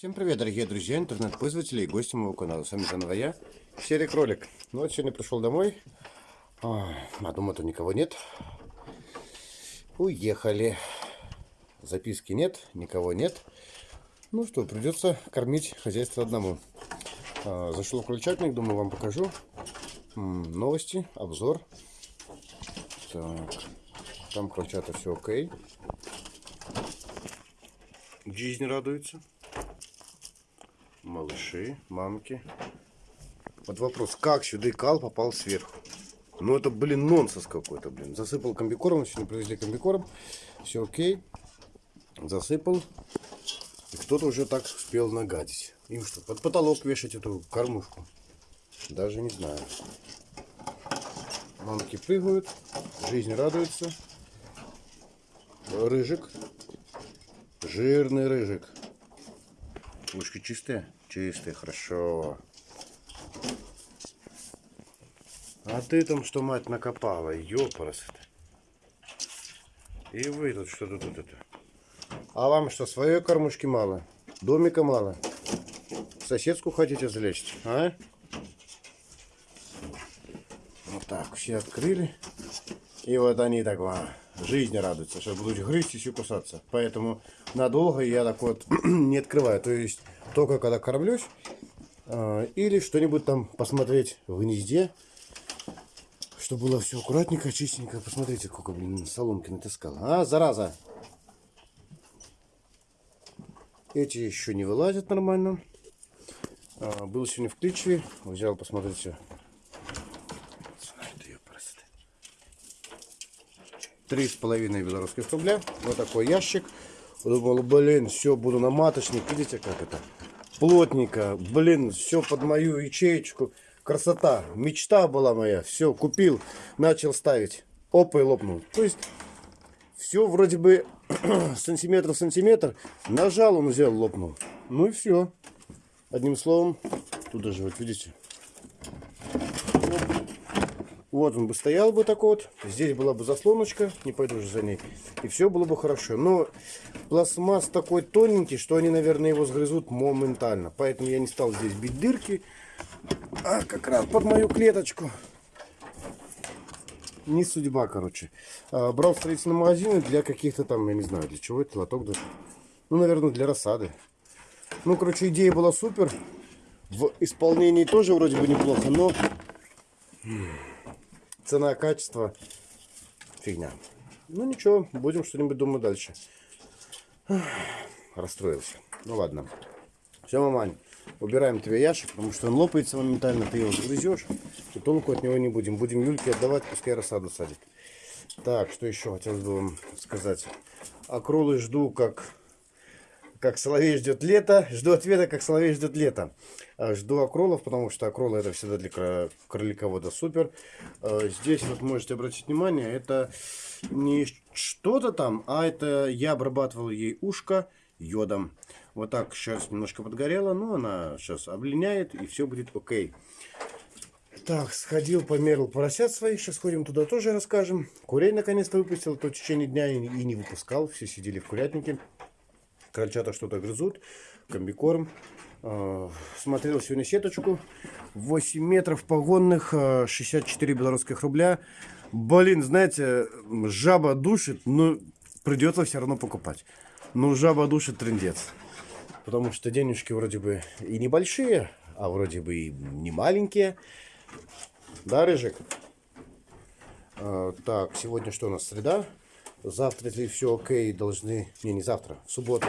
Всем привет, дорогие друзья, интернет-пользователи и гости моего канала. С вами заново я, Серый Кролик. Ну вот сегодня пришел домой, а дома-то никого нет. Уехали. Записки нет, никого нет. Ну что, придется кормить хозяйство одному. А, зашел в крольчатник, думаю, вам покажу. М -м, новости, обзор. Так, там крольчата все окей. Жизнь радуется малыши, мамки. Вот вопрос, как сюда кал попал сверху? Ну это, блин, нонсенс какой-то, блин. Засыпал комбикорм, сегодня привезли комбикорм. Все окей. Засыпал. И кто-то уже так успел нагадить. Им что, под потолок вешать эту кормушку? Даже не знаю. Мамки прыгают, жизнь радуется. Рыжик. Жирный рыжик. Ушки чистые? Чистые, хорошо. А ты там что, мать, накопала? Ёпарас И вы тут что тут это? А вам что, своей кормушки мало? Домика мало? Соседскую хотите залезть, а? Вот так, все открыли. И вот они так, вам жизни радуются, что будут грызть и все кусаться. Поэтому надолго я так вот не открываю. То есть только когда кормлюсь. Э, или что-нибудь там посмотреть в гнезде. Чтобы было все аккуратненько, чистенько. Посмотрите, сколько, блин, соломки натаскал. А, зараза! Эти еще не вылазят нормально. А, был сегодня в Кличеве. Взял, посмотрите, Три с половиной белорусских рубля. Вот такой ящик. Думал, блин, все, буду на маточник. Видите, как это? Плотненько. Блин, все под мою ячеечку. Красота. Мечта была моя. Все, купил, начал ставить. Опа, и лопнул. То есть, все вроде бы сантиметр в сантиметр. Нажал, он взял, лопнул. Ну и все. Одним словом, тут даже, вот видите, вот он бы стоял бы так вот. Здесь была бы заслоночка. Не пойду уже за ней. И все было бы хорошо. Но пластмасс такой тоненький, что они, наверное, его сгрызут моментально. Поэтому я не стал здесь бить дырки. А как раз под мою клеточку. Не судьба, короче. А, брал в строительном магазине для каких-то там, я не знаю, для чего это, лоток даже. Ну, наверное, для рассады. Ну, короче, идея была супер. В исполнении тоже вроде бы неплохо, но цена, качество, фигня. Ну ничего, будем что-нибудь думать дальше. Расстроился. Ну ладно. Все, мамань, убираем тебе ящик, потому что он лопается моментально, ты его загрызешь, и толку от него не будем. Будем Юльке отдавать, пускай рассаду садит. Так, что еще хотелось бы вам сказать. Акролы жду как как соловей ждет лето, жду ответа, как соловей ждет лето. А, жду акролов, потому что акролы это всегда для кроликовода супер. А, здесь вот можете обратить внимание, это не что-то там, а это я обрабатывал ей ушко йодом. Вот так шерсть немножко подгорела, но она сейчас облиняет и все будет окей. Так, сходил, померил поросят своих. Сейчас ходим туда тоже расскажем. Курей наконец-то выпустил, то в течение дня и не выпускал. Все сидели в курятнике. Крольчата что-то грызут. Комбикорм. А, смотрел сегодня сеточку. 8 метров погонных, 64 а, белорусских рубля. Блин, знаете, жаба душит, но придется все равно покупать. Ну, жаба душит трендец. Потому что денежки вроде бы и небольшие, а вроде бы и не маленькие. Да, Рыжик? А, так, сегодня что у нас? Среда. Завтра, если все окей, должны... Не, не завтра, в субботу.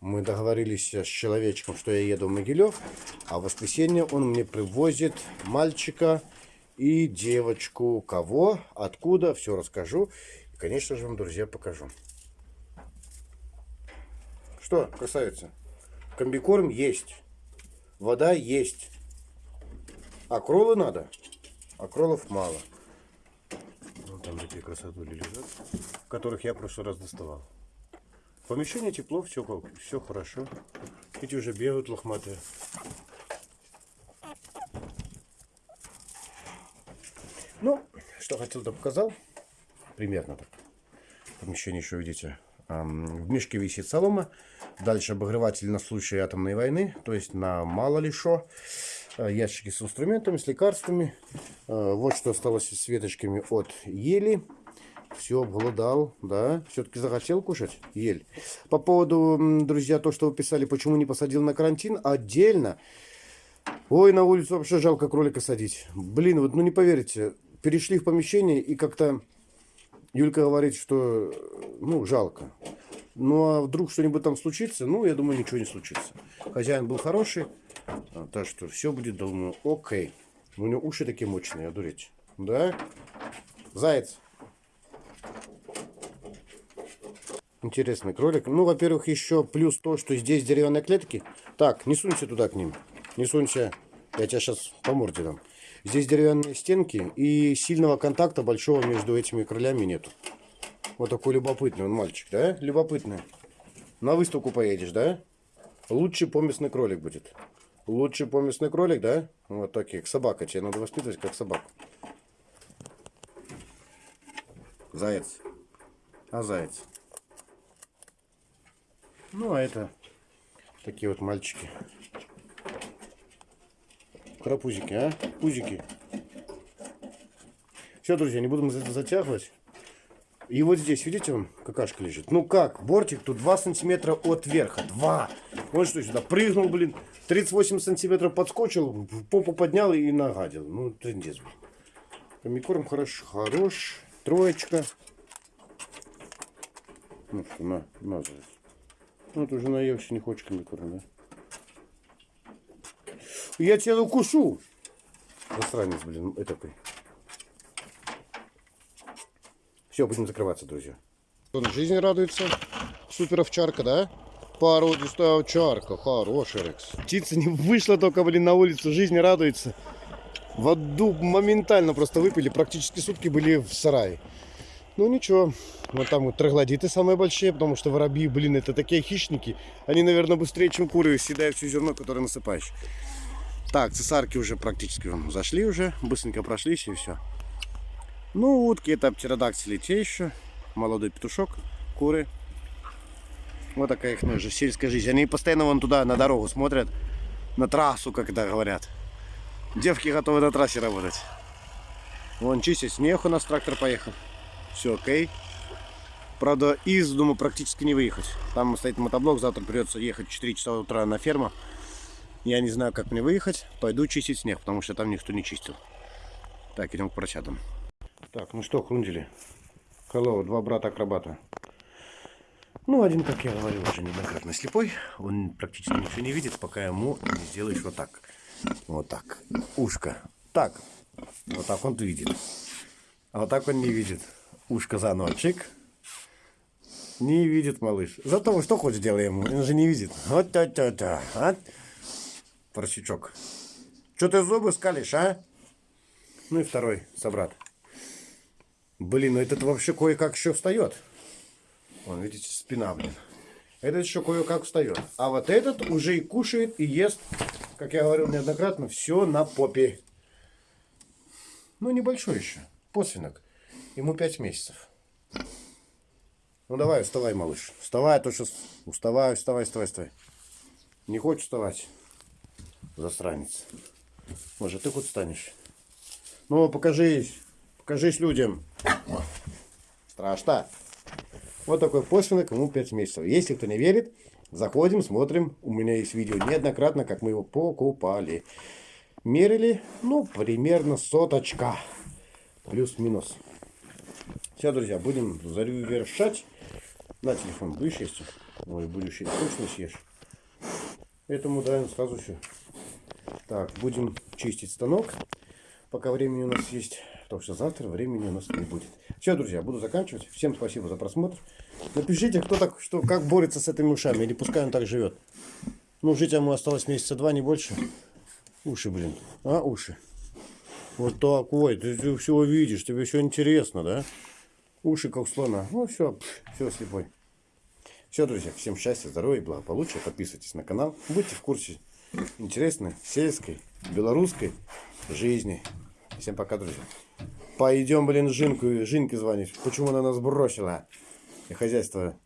Мы договорились с человечком, что я еду в Могилев. А в воскресенье он мне привозит мальчика и девочку. Кого, откуда, все расскажу. И, конечно же, вам, друзья, покажу. Что, красавица? Комбикорм есть. Вода есть. А надо? А мало. Там такие красотули лежат, которых я в прошлый раз доставал. Помещение тепло, все, все хорошо. Эти уже бегают лохматые. Ну, что хотел, то показал. Примерно так. Помещение еще, видите, в мешке висит солома. Дальше обогреватель на случай атомной войны, то есть на мало ли что. Э, Ящики с инструментами, с лекарствами. Э, Вот что осталось с веточками от ели. Все, обглодал, да. Все-таки захотел кушать ель. По поводу, друзья, то, что вы писали, почему не посадил на карантин, отдельно. Ой, на улицу вообще жалко кролика садить. Блин, вот ну не поверите, перешли в помещение и как-то Юлька говорит, что ну жалко. Ну а вдруг что-нибудь там случится, ну я думаю ничего не случится. Хозяин был хороший, а, так что все будет, думаю, окей. У него уши такие мощные, одуреть. Да? Заяц. Интересный кролик. Ну, во-первых, еще плюс то, что здесь деревянные клетки. Так, не сунься туда к ним. Не сунься. Я тебя сейчас по морде дам. Здесь деревянные стенки и сильного контакта большого между этими крылями нету. Вот такой любопытный он мальчик, да? Любопытный. На выставку поедешь, да? Лучший поместный кролик будет. Лучший поместный кролик, да? Вот таких. Собака. Тебе надо воспитывать как собаку. Заяц. А заяц. Ну, а это такие вот мальчики. Крапузики, а? Пузики. Все, друзья, не это затягивать. И вот здесь, видите, он какашка лежит. Ну как, бортик тут 2 сантиметра от верха. 2. Он что, сюда прыгнул, блин. 38 сантиметров подскочил, попу поднял и нагадил. Ну, трендец. Комикорм хорош, хорош. Троечка. Ну что, на, на. Ну, ты уже наелся, не хочешь комикорм, да? Я тебя укушу. Засранец, блин, этакой. Все, будем закрываться, друзья. Он жизнь радуется. Супер овчарка, да? Породистая овчарка. Хороший Рекс. Птица не вышла только, блин, на улицу. Жизнь радуется. Воду моментально просто выпили. Практически сутки были в сарае. Ну ничего. Вот там вот троглодиты самые большие, потому что воробьи, блин, это такие хищники. Они, наверное, быстрее, чем куры, съедают все зерно, которое насыпаешь. Так, цесарки уже практически вон, зашли уже. Быстренько прошлись и все. Ну, утки это птеродактили те еще. Молодой петушок, куры. Вот такая их же сельская жизнь. Они постоянно вон туда, на дорогу смотрят. На трассу, это говорят. Девки готовы на трассе работать. Вон чистить снег у нас трактор поехал. Все окей. Правда, из дома практически не выехать. Там стоит мотоблок, завтра придется ехать в 4 часа утра на ферму. Я не знаю, как мне выехать. Пойду чистить снег, потому что там никто не чистил. Так, идем к поросятам. Так, ну что, хрундили. Hello, два брата-акробата. Ну, один, как я говорил, уже неоднократно слепой. Он практически ничего не видит, пока ему не сделаешь вот так. Вот так. Ушко. Так. Вот так он видит. А вот так он не видит. Ушко за ночик. Не видит малыш. Зато что хочешь делай ему. Он же не видит. Вот то-то-то. А? Поросячок. Что ты зубы скалишь, а? Ну и второй собрат. Блин, ну этот вообще кое-как еще встает. Вон, видите, спина, блин. Этот еще кое-как встает. А вот этот уже и кушает, и ест, как я говорил неоднократно, все на попе. Ну, небольшой еще. Посвинок. Ему 5 месяцев. Ну, давай, вставай, малыш. Вставай, а то сейчас... Вставай, вставай, вставай, вставай. Не хочешь вставать? Засранец. Может, ты хоть встанешь? Ну, покажись. Покажись людям. Страшно. Вот такой посвинок, ему 5 месяцев. Если кто не верит, заходим, смотрим. У меня есть видео неоднократно, как мы его покупали. Мерили, ну, примерно соточка. Плюс-минус. Все, друзья, будем завершать. На телефон будешь есть? Ой, будешь есть. Точно съешь. Этому даем сразу все. Так, будем чистить станок. Пока времени у нас есть. Потому что завтра времени у нас не будет. Все, друзья, буду заканчивать. Всем спасибо за просмотр. Напишите, кто так, что, как борется с этими ушами. Или пускай он так живет. Ну, жить ему осталось месяца два, не больше. Уши, блин. А, уши. Вот так, ой, ты, ты все видишь, тебе все интересно, да? Уши как слона. Ну, все, все слепой. Все, друзья, всем счастья, здоровья благополучия. Подписывайтесь на канал. Будьте в курсе интересной сельской, белорусской жизни. Всем пока, друзья. Пойдем, блин, Жинку, Жинке звонить. Почему она нас бросила? И хозяйство